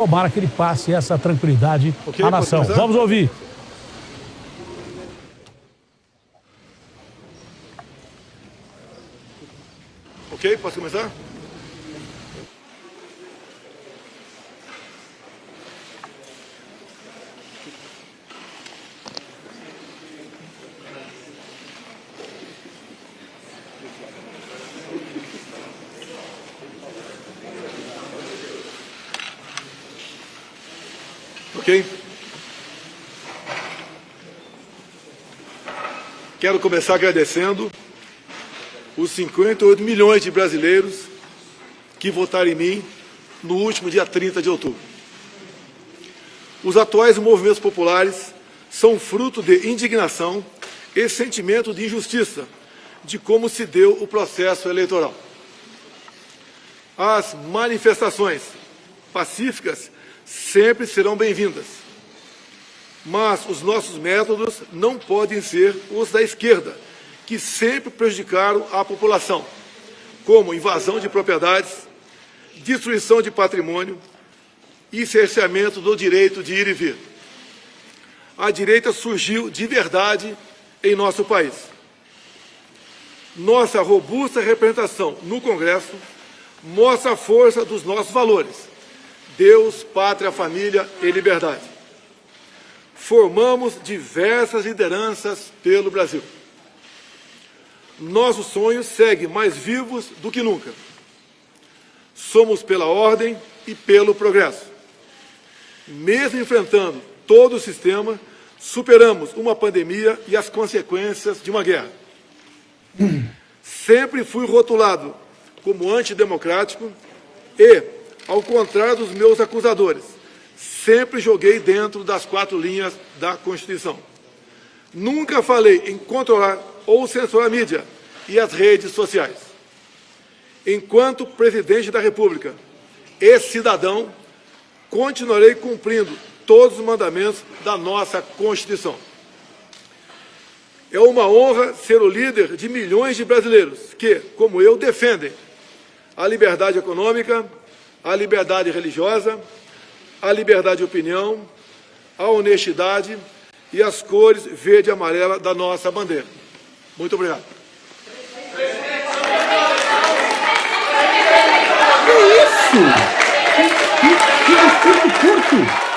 Tomara que ele passe essa tranquilidade okay, à nação. Vamos ouvir. Ok, posso começar? Ok? Quero começar agradecendo os 58 milhões de brasileiros que votaram em mim no último dia 30 de outubro. Os atuais movimentos populares são fruto de indignação e sentimento de injustiça de como se deu o processo eleitoral. As manifestações pacíficas sempre serão bem-vindas. Mas os nossos métodos não podem ser os da esquerda, que sempre prejudicaram a população, como invasão de propriedades, destruição de patrimônio e cerceamento do direito de ir e vir. A direita surgiu de verdade em nosso país. Nossa robusta representação no Congresso mostra a força dos nossos valores Deus, pátria, família e liberdade. Formamos diversas lideranças pelo Brasil. Nossos sonhos seguem mais vivos do que nunca. Somos pela ordem e pelo progresso. Mesmo enfrentando todo o sistema, superamos uma pandemia e as consequências de uma guerra. Sempre fui rotulado como antidemocrático e ao contrário dos meus acusadores, sempre joguei dentro das quatro linhas da Constituição. Nunca falei em controlar ou censurar a mídia e as redes sociais. Enquanto presidente da República e cidadão, continuarei cumprindo todos os mandamentos da nossa Constituição. É uma honra ser o líder de milhões de brasileiros que, como eu, defendem a liberdade econômica, a liberdade religiosa, a liberdade de opinião, a honestidade e as cores verde e amarela da nossa bandeira. Muito obrigado. Que isso? Que, que, que curto!